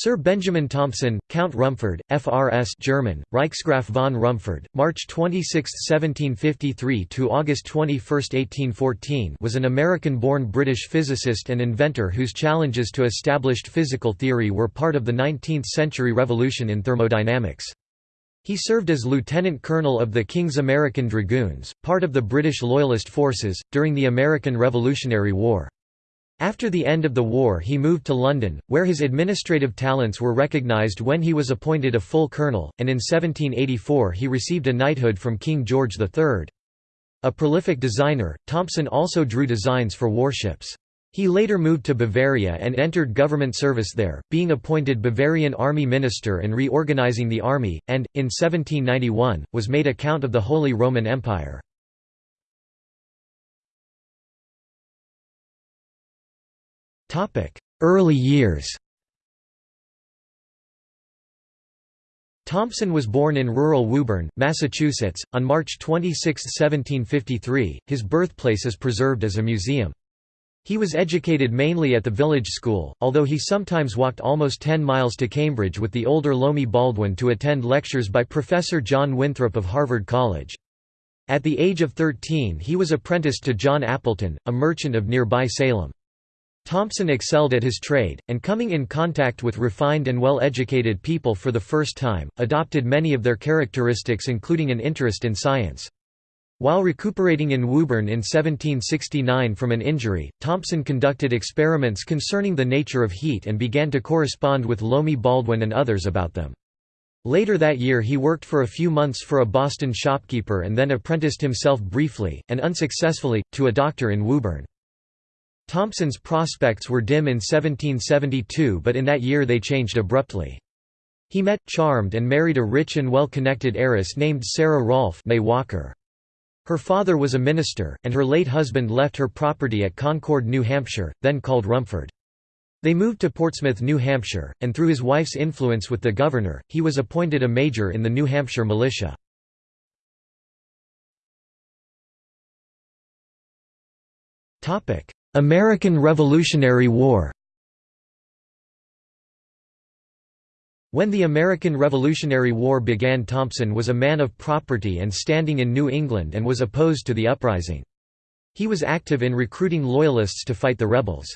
Sir Benjamin Thompson, Count Rumford, FRS German, Reichsgraf von Rumford, March 26, 1753 to August 21, 1814 was an American-born British physicist and inventor whose challenges to established physical theory were part of the 19th-century revolution in thermodynamics. He served as lieutenant colonel of the King's American Dragoons, part of the British Loyalist forces, during the American Revolutionary War. After the end of the war he moved to London, where his administrative talents were recognised when he was appointed a full colonel, and in 1784 he received a knighthood from King George III. A prolific designer, Thompson also drew designs for warships. He later moved to Bavaria and entered government service there, being appointed Bavarian army minister and reorganizing the army, and, in 1791, was made a Count of the Holy Roman Empire. Early years Thompson was born in rural Woburn, Massachusetts, on March 26, 1753. His birthplace is preserved as a museum. He was educated mainly at the village school, although he sometimes walked almost 10 miles to Cambridge with the older Loammi Baldwin to attend lectures by Professor John Winthrop of Harvard College. At the age of 13 he was apprenticed to John Appleton, a merchant of nearby Salem. Thompson excelled at his trade, and coming in contact with refined and well-educated people for the first time, adopted many of their characteristics including an interest in science. While recuperating in Woburn in 1769 from an injury, Thompson conducted experiments concerning the nature of heat and began to correspond with Loammi Baldwin and others about them. Later that year he worked for a few months for a Boston shopkeeper and then apprenticed himself briefly, and unsuccessfully, to a doctor in Woburn. Thompson's prospects were dim in 1772 but in that year they changed abruptly. He met, charmed and married a rich and well-connected heiress named Sarah Rolfe May Walker. Her father was a minister, and her late husband left her property at Concord, New Hampshire, then called Rumford. They moved to Portsmouth, New Hampshire, and through his wife's influence with the governor, he was appointed a major in the New Hampshire militia. American Revolutionary War When the American Revolutionary War began Thompson was a man of property and standing in New England and was opposed to the uprising. He was active in recruiting Loyalists to fight the rebels.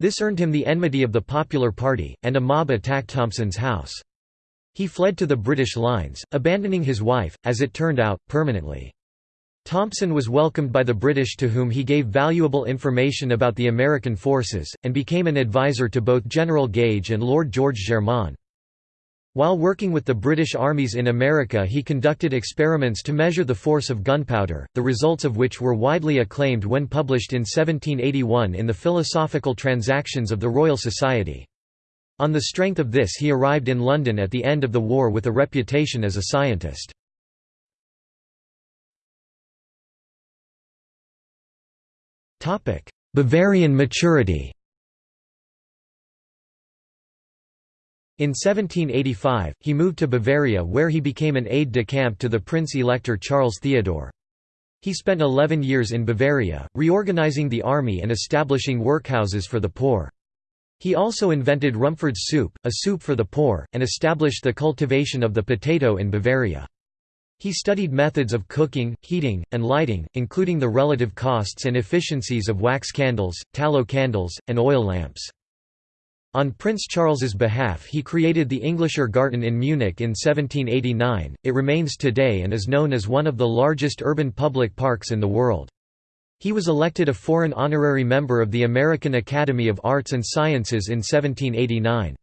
This earned him the enmity of the Popular Party, and a mob attacked Thompson's house. He fled to the British lines, abandoning his wife, as it turned out, permanently. Thompson was welcomed by the British to whom he gave valuable information about the American forces, and became an advisor to both General Gage and Lord George Germain. While working with the British armies in America he conducted experiments to measure the force of gunpowder, the results of which were widely acclaimed when published in 1781 in the Philosophical Transactions of the Royal Society. On the strength of this he arrived in London at the end of the war with a reputation as a scientist. Bavarian maturity In 1785, he moved to Bavaria where he became an aide-de-camp to the Prince-Elector Charles Theodore. He spent 11 years in Bavaria, reorganizing the army and establishing workhouses for the poor. He also invented Rumford's soup, a soup for the poor, and established the cultivation of the potato in Bavaria. He studied methods of cooking, heating, and lighting, including the relative costs and efficiencies of wax candles, tallow candles, and oil lamps. On Prince Charles's behalf he created the Englischer Garten in Munich in 1789, it remains today and is known as one of the largest urban public parks in the world. He was elected a foreign honorary member of the American Academy of Arts and Sciences in 1789.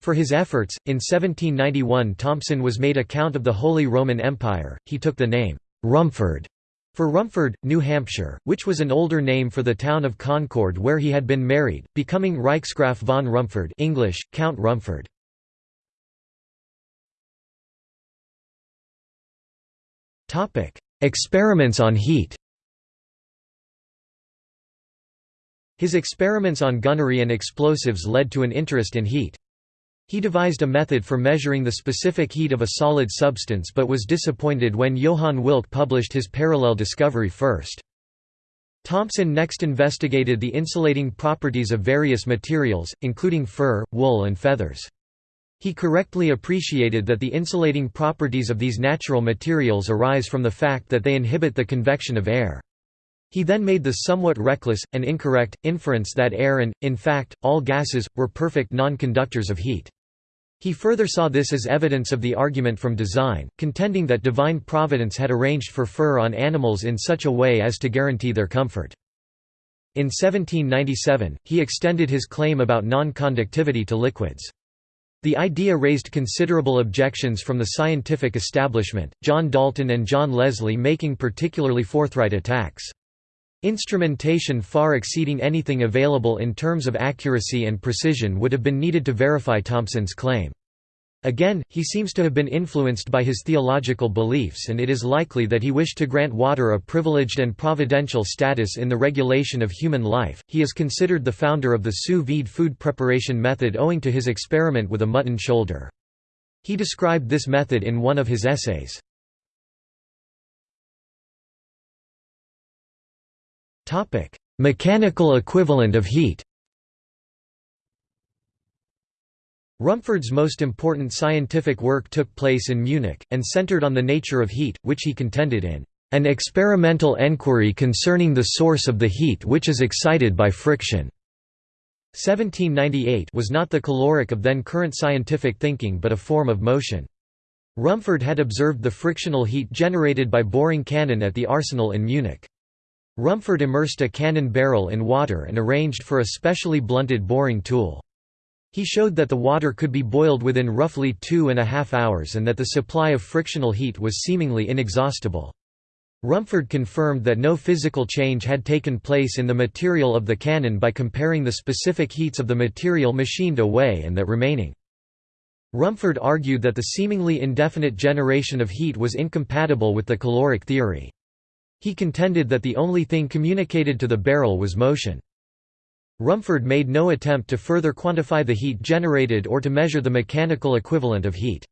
For his efforts, in 1791 Thompson was made a Count of the Holy Roman Empire. He took the name Rumford for Rumford, New Hampshire, which was an older name for the town of Concord where he had been married, becoming Reichsgraf von Rumford English, Count Rumford. Experiments on heat His experiments on gunnery and explosives led to an interest in heat. He devised a method for measuring the specific heat of a solid substance but was disappointed when Johann Wilcke published his parallel discovery first. Thomson next investigated the insulating properties of various materials, including fur, wool and feathers. He correctly appreciated that the insulating properties of these natural materials arise from the fact that they inhibit the convection of air. He then made the somewhat reckless, and incorrect, inference that air and, in fact, all gases, were perfect non-conductors of heat. He further saw this as evidence of the argument from design, contending that divine providence had arranged for fur on animals in such a way as to guarantee their comfort. In 1797, he extended his claim about non-conductivity to liquids. The idea raised considerable objections from the scientific establishment, John Dalton and John Leslie making particularly forthright attacks. Instrumentation far exceeding anything available in terms of accuracy and precision would have been needed to verify Thomson's claim. Again, he seems to have been influenced by his theological beliefs and it is likely that he wished to grant water a privileged and providential status in the regulation of human life. He is considered the founder of the sous vide food preparation method owing to his experiment with a mutton shoulder. He described this method in one of his essays. Mechanical equivalent of heat Rumford's most important scientific work took place in Munich, and centered on the nature of heat, which he contended in an experimental enquiry concerning the source of the heat which is excited by friction. 1798 was not the caloric of then current scientific thinking but a form of motion. Rumford had observed the frictional heat generated by boring cannon at the arsenal in Munich. Rumford immersed a cannon barrel in water and arranged for a specially blunted boring tool. He showed that the water could be boiled within roughly two and a half hours and that the supply of frictional heat was seemingly inexhaustible. Rumford confirmed that no physical change had taken place in the material of the cannon by comparing the specific heats of the material machined away and that remaining. Rumford argued that the seemingly indefinite generation of heat was incompatible with the caloric theory. He contended that the only thing communicated to the barrel was motion. Rumford made no attempt to further quantify the heat generated or to measure the mechanical equivalent of heat.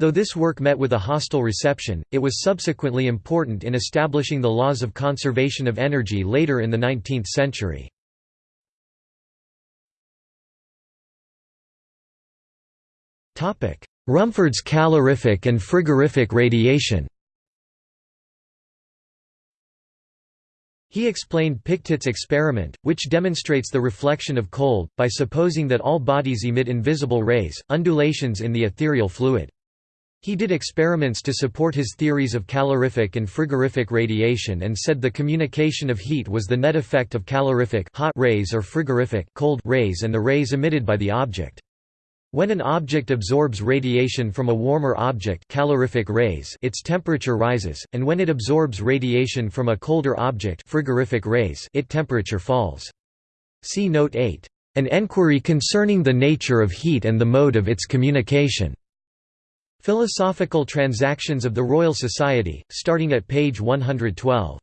Though this work met with a hostile reception, it was subsequently important in establishing the laws of conservation of energy later in the 19th century. Rumford's calorific and frigorific radiation He explained Pictet's experiment, which demonstrates the reflection of cold, by supposing that all bodies emit invisible rays, undulations in the ethereal fluid. He did experiments to support his theories of calorific and frigorific radiation and said the communication of heat was the net effect of calorific hot rays or frigorific cold rays and the rays emitted by the object. When an object absorbs radiation from a warmer object calorific rays its temperature rises, and when it absorbs radiation from a colder object frigorific rays its temperature falls. See Note 8. An enquiry concerning the nature of heat and the mode of its communication. Philosophical Transactions of the Royal Society, starting at page 112.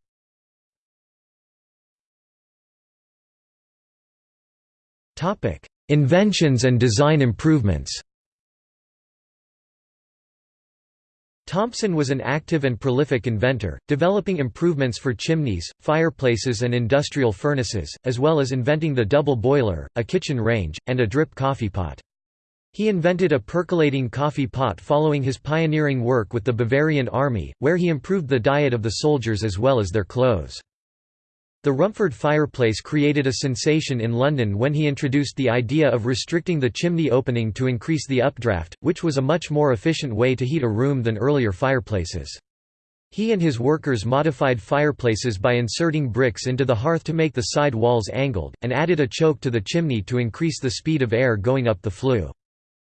Topic: Inventions and design improvements Thompson was an active and prolific inventor, developing improvements for chimneys, fireplaces and industrial furnaces, as well as inventing the double boiler, a kitchen range, and a drip coffee pot. He invented a percolating coffee pot following his pioneering work with the Bavarian army, where he improved the diet of the soldiers as well as their clothes. The Rumford fireplace created a sensation in London when he introduced the idea of restricting the chimney opening to increase the updraft, which was a much more efficient way to heat a room than earlier fireplaces. He and his workers modified fireplaces by inserting bricks into the hearth to make the side walls angled, and added a choke to the chimney to increase the speed of air going up the flue.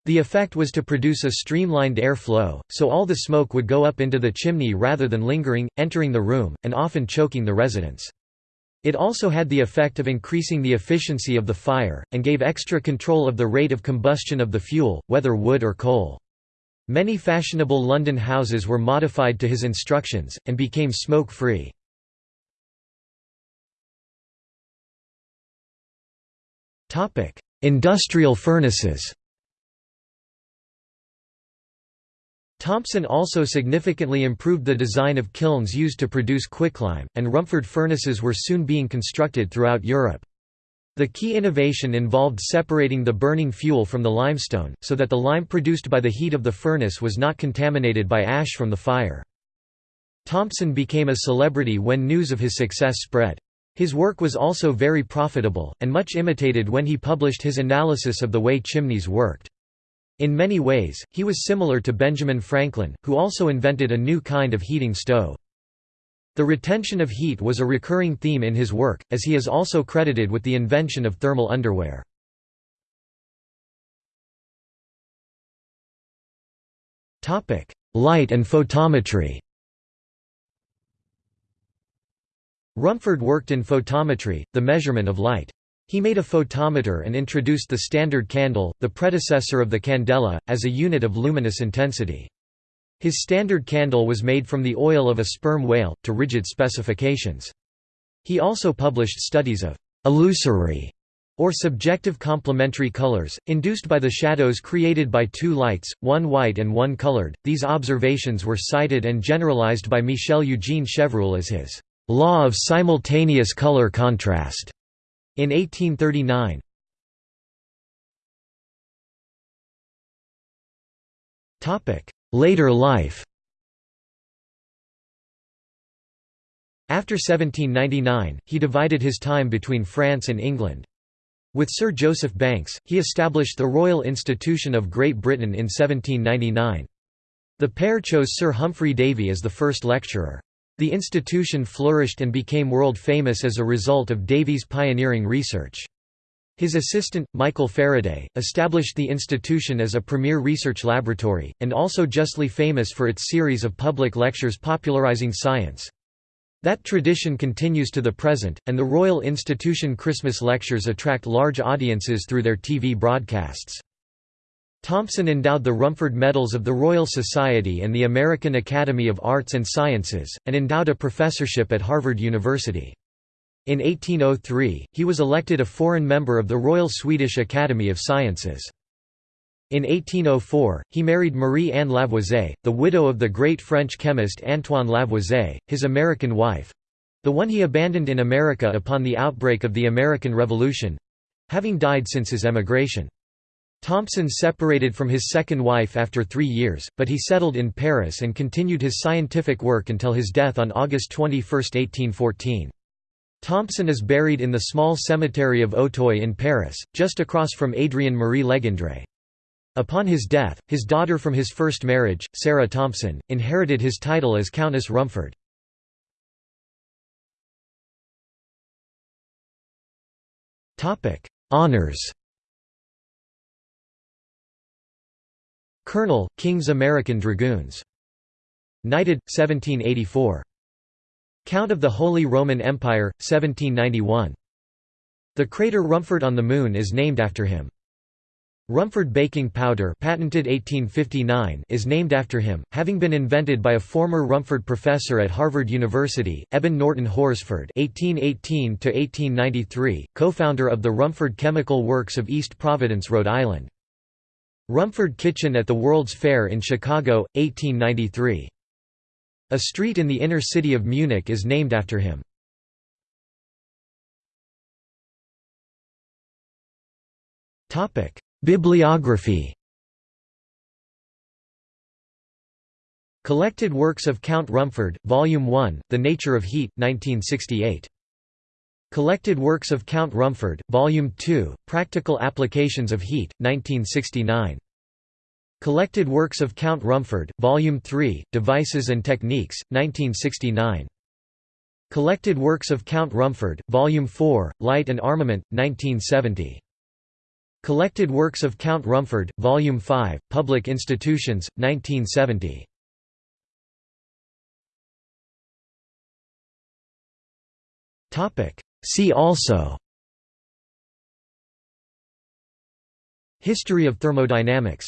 The effect was to produce a streamlined air flow, so all the smoke would go up into the chimney rather than lingering, entering the room, and often choking the residents. It also had the effect of increasing the efficiency of the fire, and gave extra control of the rate of combustion of the fuel, whether wood or coal. Many fashionable London houses were modified to his instructions, and became smoke-free. Industrial furnaces Thomson also significantly improved the design of kilns used to produce quicklime, and Rumford furnaces were soon being constructed throughout Europe. The key innovation involved separating the burning fuel from the limestone, so that the lime produced by the heat of the furnace was not contaminated by ash from the fire. Thompson became a celebrity when news of his success spread. His work was also very profitable, and much imitated when he published his analysis of the way chimneys worked. In many ways, he was similar to Benjamin Franklin, who also invented a new kind of heating stove. The retention of heat was a recurring theme in his work, as he is also credited with the invention of thermal underwear. Light and photometry Rumford worked in photometry, the measurement of light. He made a photometer and introduced the standard candle, the predecessor of the candela, as a unit of luminous intensity. His standard candle was made from the oil of a sperm whale, to rigid specifications. He also published studies of illusory or subjective complementary colors, induced by the shadows created by two lights, one white and one colored. These observations were cited and generalized by Michel Eugene Chevreul as his law of simultaneous color contrast. In 1839 Later life After 1799, he divided his time between France and England. With Sir Joseph Banks, he established the Royal Institution of Great Britain in 1799. The pair chose Sir Humphry Davy as the first lecturer. The institution flourished and became world famous as a result of Davy's pioneering research. His assistant, Michael Faraday, established the institution as a premier research laboratory, and also justly famous for its series of public lectures popularizing science. That tradition continues to the present, and the Royal Institution Christmas lectures attract large audiences through their TV broadcasts. Thompson endowed the Rumford Medals of the Royal Society and the American Academy of Arts and Sciences, and endowed a professorship at Harvard University. In 1803, he was elected a foreign member of the Royal Swedish Academy of Sciences. In 1804, he married Marie-Anne Lavoisier, the widow of the great French chemist Antoine Lavoisier, his American wife—the one he abandoned in America upon the outbreak of the American Revolution—having died since his emigration. Thompson separated from his second wife after three years, but he settled in Paris and continued his scientific work until his death on August 21, 1814. Thompson is buried in the small cemetery of Auteuil in Paris, just across from Adrien Marie Legendre. Upon his death, his daughter from his first marriage, Sarah Thompson, inherited his title as Countess Rumford. Honours Colonel, King's American Dragoons. Knighted, 1784. Count of the Holy Roman Empire, 1791. The crater Rumford on the Moon is named after him. Rumford baking powder patented 1859 is named after him, having been invented by a former Rumford professor at Harvard University, Eben Norton Horsford (1818–1893), co-founder of the Rumford Chemical Works of East Providence, Rhode Island. Rumford Kitchen at the World's Fair in Chicago, 1893. A street in the inner city of Munich is named after him. Bibliography Collected Works of Count Rumford, Volume 1, The Nature of Heat, 1968. Collected Works of Count Rumford, Volume 2, Practical Applications of Heat, 1969. Collected Works of Count Rumford, Volume 3, Devices and Techniques, 1969. Collected Works of Count Rumford, Volume 4, Light and Armament, 1970. Collected Works of Count Rumford, Volume 5, Public Institutions, 1970. See also History of thermodynamics